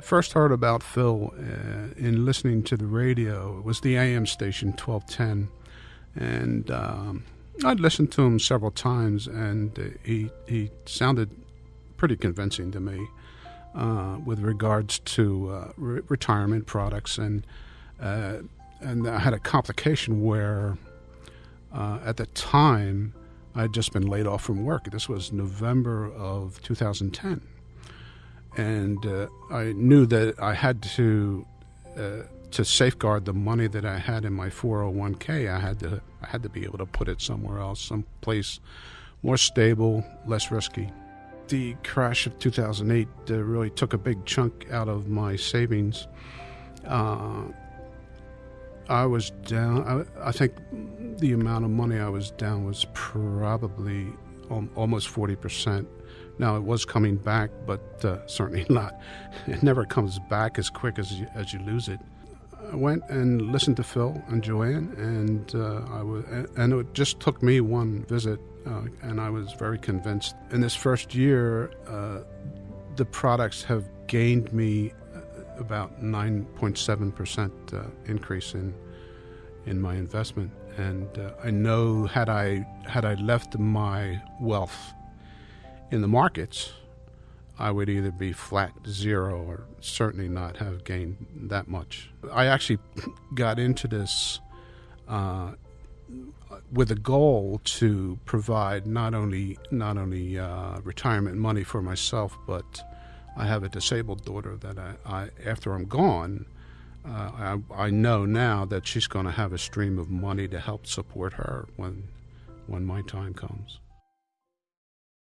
first heard about Phil uh, in listening to the radio, it was the AM station 1210. And um, I'd listened to him several times, and uh, he, he sounded pretty convincing to me uh, with regards to uh, re- retirement products. And, uh, and I had a complication where uh, at the time I had just been laid off from work. This was November of 2010 and uh, I knew that I had to uh, to safeguard the money that I had in my 401k. I had to I had to be able to put it somewhere else, someplace more stable, less risky. The crash of 2008 uh, really took a big chunk out of my savings. Uh, I was down. I, I, think the amount of money I was down was probably almost 40 percent now it was coming back, but uh, certainly not. It never comes back as quick as you, as you lose it. I went and listened to Phil and Joanne, and uh, I was, and it just took me one visit, uh, and I was very convinced. In this first year, uh, the products have gained me uh, about 9.7 percent uh, increase in in my investment, and I know had I had I left my wealth in the markets, I would either be flat zero or certainly not have gained that much. I actually got into this uh, with a goal to provide not only not only uh, retirement money for myself, but I have a disabled daughter that I, I after I'm gone, uh, I, I know now that she's going to have a stream of money to help support her when when my time comes.